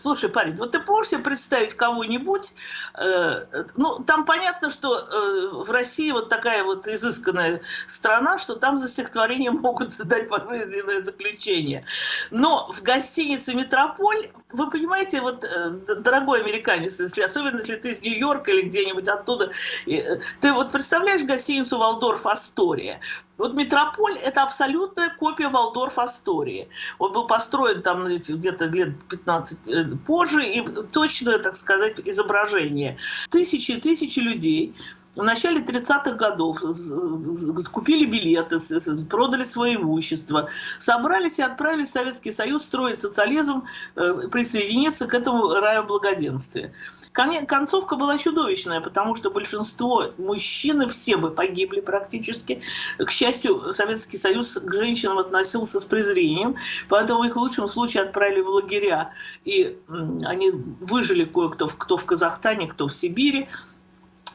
слушай, парень, вот ты можешь себе представить кого-нибудь, э, ну, там понятно, что э, в России вот такая вот изысканная страна, что там за стихотворение могут дать пожизненное заключение. Но в гостинице «Метрополь», вы понимаете, вот, э, дорогой американец, если, особенно если ты из Нью-Йорка или где-нибудь оттуда, э, ты вот представляешь гостиницу «Валдорф Астория», вот Метрополь – это абсолютная копия Валдорф Астории. Он был построен там где-то лет 15 э, позже, и точное, так сказать, изображение. Тысячи и тысячи людей в начале 30-х годов купили билеты, продали свое имущество, собрались и отправились в Советский Союз строить социализм, э, присоединиться к этому раю благоденствия. Концовка была чудовищная, потому что большинство мужчин, все бы погибли практически. К счастью, Советский Союз к женщинам относился с презрением, поэтому их в лучшем случае отправили в лагеря. И они выжили кое-кто, кто в Казахстане, кто в Сибири.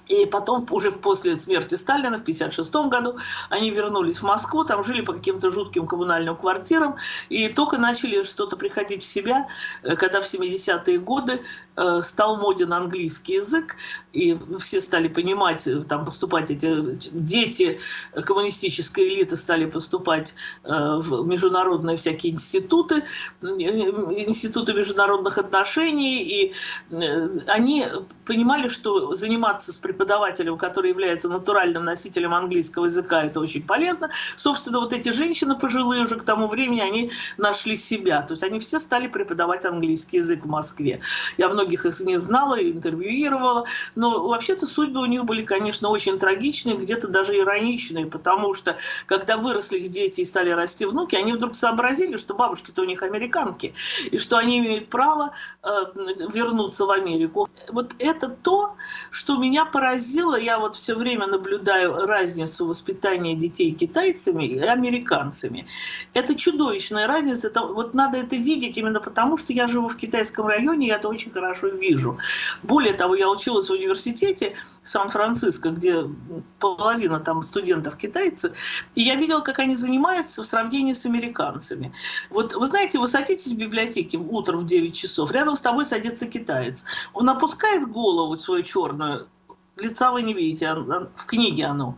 И потом, уже после смерти Сталина в 1956 году, они вернулись в Москву, там жили по каким-то жутким коммунальным квартирам, и только начали что-то приходить в себя, э, когда в 70-е годы э, стал моден английский язык, и все стали понимать, э, там поступать эти дети коммунистической элиты стали поступать в международные всякие институты, институты международных отношений, и они понимали, что заниматься с преподавателем, который является натуральным носителем английского языка, это очень полезно. Собственно, вот эти женщины пожилые уже к тому времени, они нашли себя. То есть они все стали преподавать английский язык в Москве. Я многих из них знала и интервьюировала. Но вообще-то судьбы у них были, конечно, очень трагичные, где-то даже ироничные, потому что когда выросли их дети и стали расти внуки, они вдруг сообразили, что бабушки-то у них американки, и что они имеют право э, вернуться в Америку. Вот это то, что меня поразило поразило, я вот все время наблюдаю разницу воспитания детей китайцами и американцами. Это чудовищная разница, это, вот надо это видеть именно потому, что я живу в китайском районе, я это очень хорошо вижу. Более того, я училась в университете Сан-Франциско, где половина там студентов китайцы, и я видела, как они занимаются в сравнении с американцами. Вот вы знаете, вы садитесь в библиотеке утром в 9 часов, рядом с тобой садится китаец. Он опускает голову свою черную, лица вы не видите, в книге оно.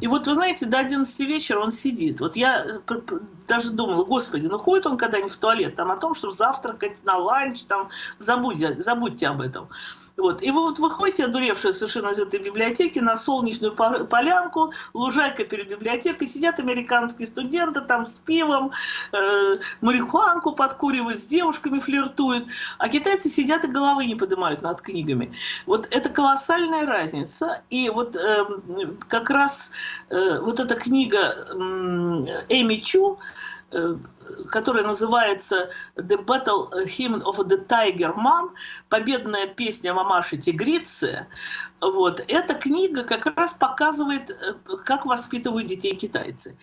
И вот, вы знаете, до 11 вечера он сидит. Вот я э, даже думала, господи, ну ходит он когда-нибудь в туалет, там о том, чтобы завтракать на ланч, там, забудьте, забудьте об этом. Вот. И вы вот выходите, одуревшие совершенно из этой библиотеки, на солнечную полянку, лужайка перед библиотекой, сидят американские студенты там с пивом, э, марихуанку подкуривают, с девушками флиртуют, а китайцы сидят и головы не поднимают над книгами. Вот это колоссальная разница. И вот э, как раз э, вот эта книга э, Эми Чу, которая называется «The Battle Hymn of the Tiger Mom», «Победная песня мамаши-тигрицы». Вот. Эта книга как раз показывает, э, как воспитывают детей китайцы.